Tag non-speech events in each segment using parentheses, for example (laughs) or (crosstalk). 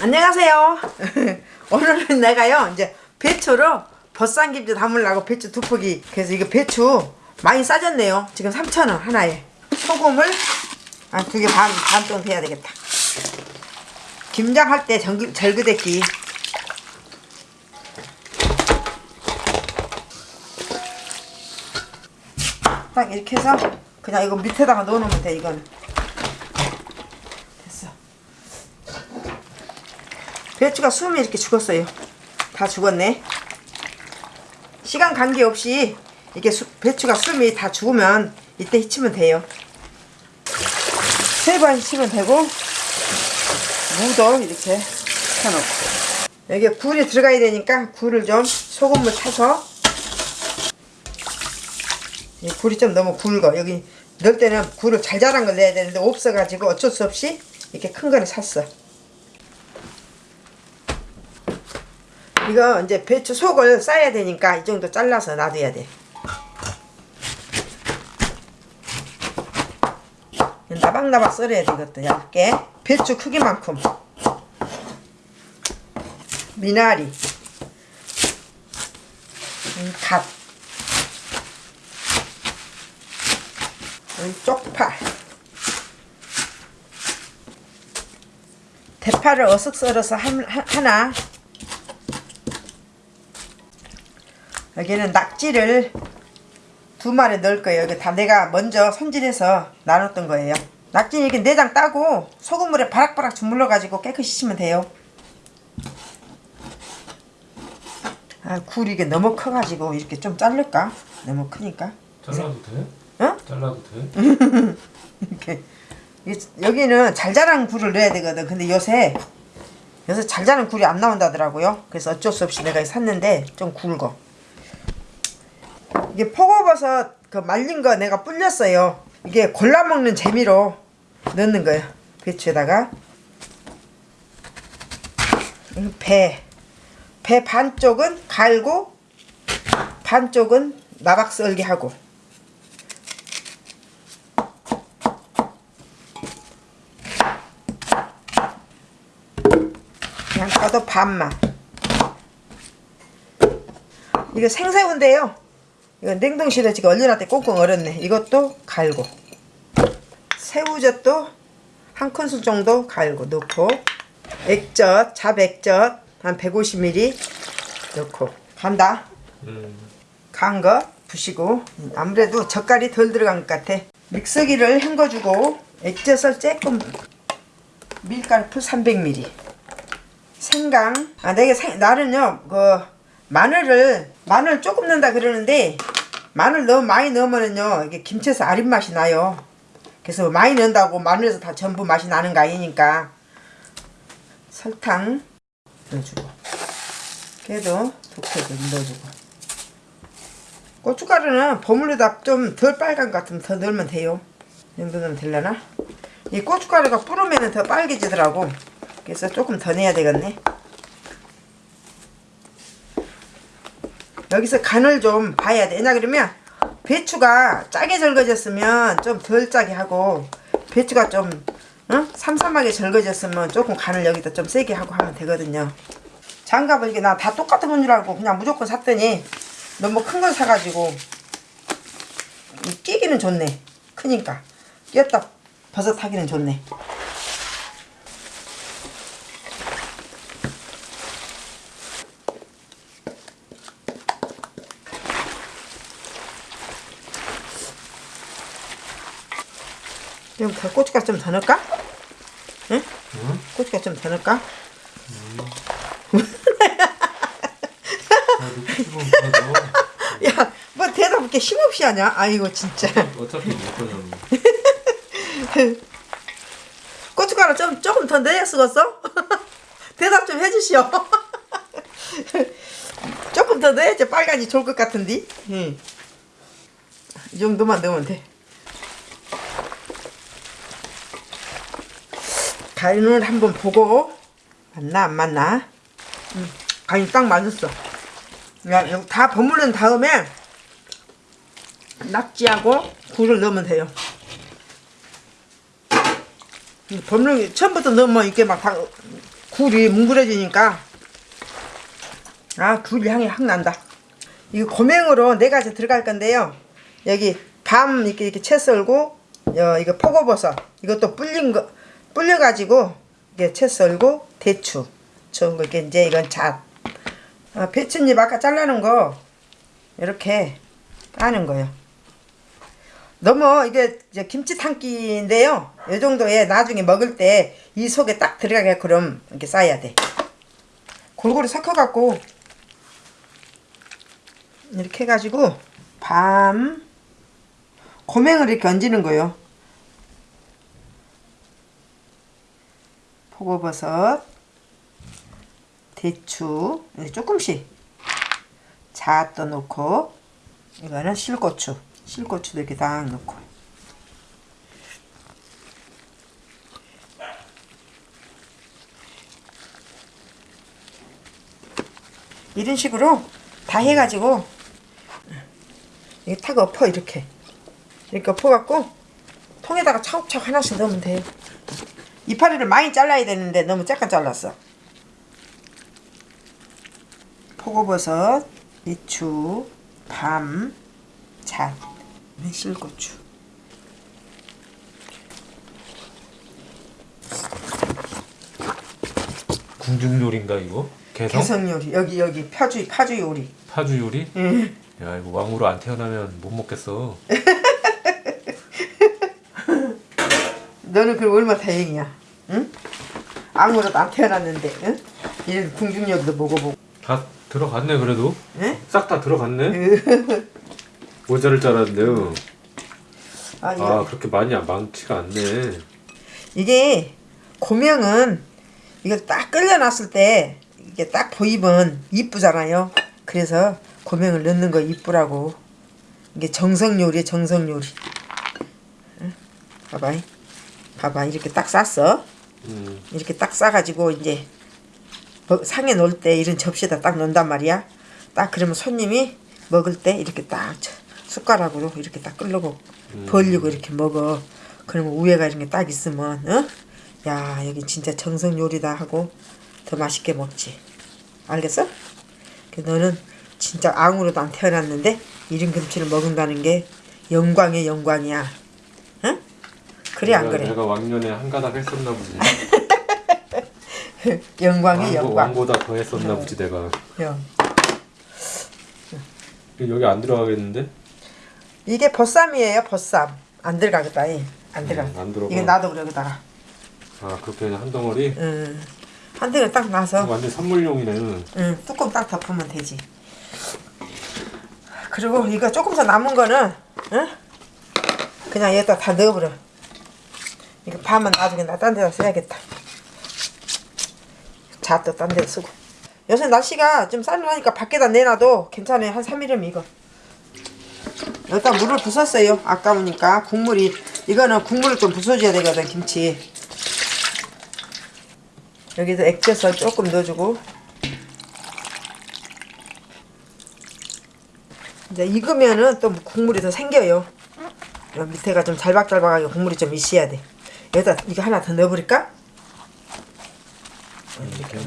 안녕하세요. (laughs) 오늘은 내가요 이제 배추로 버쌈김치 담으려고 배추 두 포기 그래서 이거 배추 많이 싸졌네요. 지금 3,000원 하나에 소금을 한두개 반 반동 해야 되겠다. 김장 할 때 정, 절그대기 딱 이렇게 해서 그냥 이거 밑에다가 넣어놓으면 돼 이거는 됐어. 배추가 숨이 이렇게 죽었어요. 다 죽었네. 시간 관계없이 이게 수, 배추가 숨이 다 죽으면 이때 히치면 돼요. 세 번 히치면 되고 무도 이렇게 쳐놓고 여기에 굴이 들어가야 되니까 굴을 좀 소금물 타서 이 굴이 좀 너무 굵어 여기 넣을 때는 굴을 잘 자란 걸 넣어야 되는데 없어가지고 어쩔 수 없이 이렇게 큰 거를 샀어 이거 이제 배추 속을 싸야 되니까 이 정도 잘라서 놔둬야 돼. 나박나박 썰어야 돼 이것도 얇게. 배추 크기만큼. 미나리. 음, 갓. 음, 쪽파. 대파를 어슷 썰어서 한, 하나 여기는 낙지를 두 마리 넣을 거예요. 이거 다 내가 먼저 손질해서 나눴던 거예요. 낙지 이렇게 내장 따고 소금물에 바락바락 주물러 가지고 깨끗이 씻으면 돼요. 아, 굴이 이게 너무 커가지고 이렇게 좀 자를까? 너무 크니까. 잘라도 돼? 어? 잘라도 돼? (laughs) 이렇게 여기는 잘 자란 굴을 넣어야 되거든. 근데 요새 요새 잘 자란 굴이 안 나온다더라고요. 그래서 어쩔 수 없이 내가 샀는데 좀 굵어. 이게 포고버섯 그 말린 거 내가 불렸어요. 이게 골라 먹는 재미로 넣는 거예요. 배추에다가 배. 배 반쪽은 갈고 반쪽은 나박 썰기 하고 까도 반만 이거 생새우인데요 이거 냉동실에 지금 얼려놨더니 꽁꽁 얼었네. 이것도 갈고 새우젓도 한 큰술 정도 갈고 넣고 액젓 잡액젓 한 150ml 넣고. 간다. 음. 간거 부시고. 아무래도 젓갈이 덜 들어간 것 같아. 믹서기를 헹궈주고 액젓을 조금 밀가루 300ml 생강. 아 내가 생, 나는요 그 마늘을 마늘 조금 넣는다 그러는데 마늘 너무 많이 넣으면은요 이게 김치에서 아린 맛이 나요. 그래서 많이 넣는다고 마늘에서 다 전부 맛이 나는 거 아니니까. 설탕 넣어주고. 걔도 두개도 넣어주고. 고춧가루는 버무리다 좀 덜 빨간 것 같으면 더 넣으면 돼요. 이 정도 넣으면 되려나? 이 고춧가루가 뿌르면 더 빨개지더라고. 그래서 조금 더 내야 되겠네 여기서 간을 좀 봐야 돼. 왜냐 그러면 배추가 짜게 절거졌으면 좀 덜 짜게 하고 배추가 좀 어? 삼삼하게 절거졌으면 조금 간을 여기다 좀 세게 하고 하면 되거든요. 장갑을 이게 나 다 똑같은 건 줄 알고 그냥 무조건 샀더니 너무 큰 걸 사가지고 끼기는 좋네. 크니까. 끼었다 버섯하기는 좋네 그럼 더 고춧가루 좀 더 넣을까? 응? 응? 고춧가루 좀 더 넣을까? 아, 다 넣어. (laughs) 야, 뭐 대답 이렇게 힘없이 하냐? 아이고 진짜. 어차피 못 꺼졌네. (laughs) 고춧가루 좀 조금 더 넣어야 쓰겠어? (laughs) 대답 좀 해주시오. 조금 더 넣어야지 빨간이 좋을 것 같은데. 응. 이 정도만 넣으면 돼. 간을 한번 보고 맞나 안 맞나? 응. 간이 딱 맞았어. 야, 이거 다 버무른 다음에 낙지하고 굴을 넣으면 돼요. 버무른 처음부터 넣으면 이게 막 다 굴이 뭉그러지니까 아굴 향이 확 난다. 이거 고명으로 네 가지 들어갈 건데요. 여기 밤 이렇게 이렇게 채 썰고 어, 이거 포고버섯 이것도 불린 거 불려 가지고 이게 채 썰고 대추 좋은 거 이게 이제 이건 잣 아, 배추잎 아까 잘라놓은 거 이렇게 까는 거예요. 너무 이게 김치 담기인데요. 이 정도에 나중에 먹을 때 이 속에 딱 들어가게 그럼 이렇게 싸야 돼. 골고루 섞어갖고 이렇게 해가지고 밤 고명을 이렇게 얹는 거예요. 포고버섯, 대추 이렇게 조금씩 잣도 넣고 이거는 실고추, 실고추도 이렇게 딱 넣고. 이런 식으로 다 해가지고 이게 탁 엎어 이렇게. 이렇게 엎어갖고 통에다가 차곡차곡 하나씩 넣으면 돼요 이파리를 많이 잘라야 되는데 너무 작게 잘랐어 포고버섯, 배추, 밤, 잣, 매실고추 궁중 요리인가 이거? 개성? 개성 요리 여기 여기 파주 파주 요리 파주 요리? 응. 야 이거 왕으로 안 태어나면 못 먹겠어. (laughs) 너는 그럼 얼마나 다행이야 응? 아무것도 안 태어났는데 응? 이런 궁중력도 먹어보고 다 들어갔네 그래도. 응? 싹 다 들어갔네. (laughs) 모자를 잘랐는데요. 아, 아 그렇게 많이 안- 많지가 않네. 이게 고명은 이걸 딱 끓여놨을 때 이게 딱 보이면 이쁘잖아요. 그래서 고명을 넣는 거 이쁘라고. 이게 정성 요리야 정성 요리. 응? 봐봐, 봐봐 이렇게 딱 쌌어. 음. 이렇게 딱 싸가지고 이제 뭐 상에 놓을 때 이런 접시에다 딱 넣는단 말이야. 딱 그러면 손님이 먹을 때 이렇게 딱 저- 숟가락으로 이렇게 딱 끌고 벌리고 이렇게 먹어. 그러면 위에가 이렇게 딱 있으면 어? 야 여기 진짜 정성 요리다 하고 더 맛있게 먹지. 알겠어? 그 너는 진짜 앙으로도 안 태어났는데 이런 김치를 먹는다는 게 영광의 영광이야. 응? 그래 안 그래? 내가 왕년에 한 가닥 했었나 보지. (laughs) 영광의 왕보, 영광. 왕보다 더 했었나 보지 내가. 영. 여기 안 들어가겠는데? 이게 보쌈이에요, 보쌈. 안 들어가겠다, 이. 안 들어가. 음, 안 들어가. 이거 놔둬 여기다가. 아 그렇게 한 덩어리? 음. 한 대를 딱 놔서 완전 선물용이네. 음, 뚜껑 딱 덮으면 되지. 그리고 이거 조금 더 남은 거는 응? 그냥 여기다 다 넣어버려. 이거 밤은 나중에 나 딴 데다 써야겠다. 잣도 딴데 쓰고. 요새 날씨가 좀 쌀쌀하니까 밖에다 내놔도 괜찮아요. 한 3일이면 이거. 여기다 물을 부었어요. 아까우니까 국물이 이거는 국물을 좀 부숴줘야 되거든 김치. 여기도 액젓을 조금 넣어주고 이제 익으면은 또 국물이 더 생겨요. 밑에가 좀 잘박잘박하게 국물이 좀 있어야 돼. 여기다 이거 하나 더 넣어버릴까? 이렇게.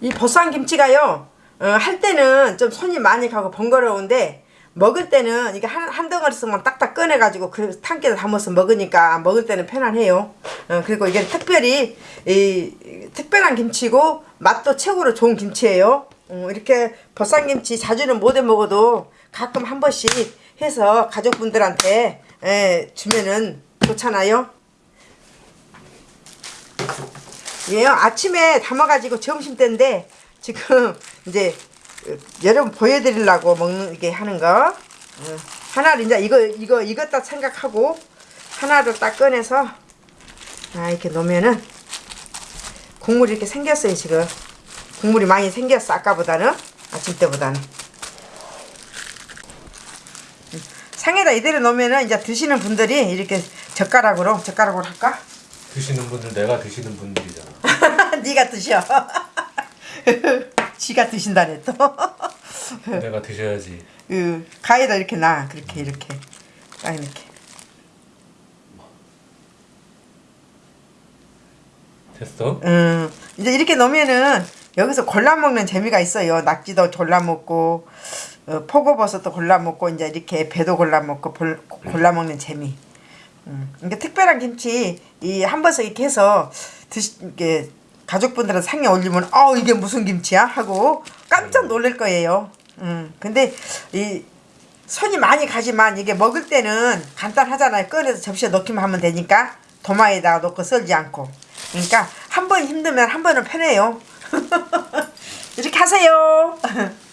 이 보쌈 김치가요. 어, 할 때는 좀 손이 많이 가고 번거로운데 먹을 때는 이게 한, 한 덩어리씩만 딱딱 꺼내가지고 그 탕기에 담아서 먹으니까 먹을 때는 편안해요. 어, 그리고 이게 특별히 이, 특별한 김치고 맛도 최고로 좋은 김치예요. 어, 이렇게 보쌈 김치 자주는 못 해 먹어도 가끔 한 번씩 해서 가족분들한테 에, 주면은 좋잖아요. 예요 아침에 담아가지고 점심 때인데 지금 (laughs) 이제 어, 여러분 보여드리려고 먹는 게 하는 거. 어, 하나를 이제 이거 이거 익었다 생각하고 하나를 딱 꺼내서 아 이렇게 놓으면은 국물이 이렇게 생겼어요 지금. 국물이 많이 생겼어 아까보다는. 아침 때보다는. 음, 상에다 이대로 놓으면은 이제 드시는 분들이 이렇게 젓가락으로 젓가락으로 할까? 드시는 분들 내가 드시는 분들이잖아. (laughs) 네가 드셔. (laughs) 지가 드신다네 또. (laughs) 내가 드셔야지. 그 가에다 이렇게 놔. 그렇게 이렇게 딱 이렇게. 됐어? 음 이제 이렇게 넣으면은 여기서 골라 먹는 재미가 있어요. 낙지도 골라 먹고 어, 포고버섯도 골라 먹고 이제 이렇게 배도 골라 먹고 볼- 골라 먹는 재미. 음, 그러니까 특별한 김치 이 한 번씩 이렇게 해서 드시 이게 가족분들은 상에 올리면 어 이게 무슨 김치야 하고 깜짝 놀랄 거예요. 음, 근데 이 손이 많이 가지만 이게 먹을 때는 간단하잖아요. 꺼내서 접시에 넣기만 하면 되니까 도마에다가 넣고 썰지 않고. 그러니까 한 번 힘들면 한 번은 편해요. (laughs) 이렇게 하세요. (laughs)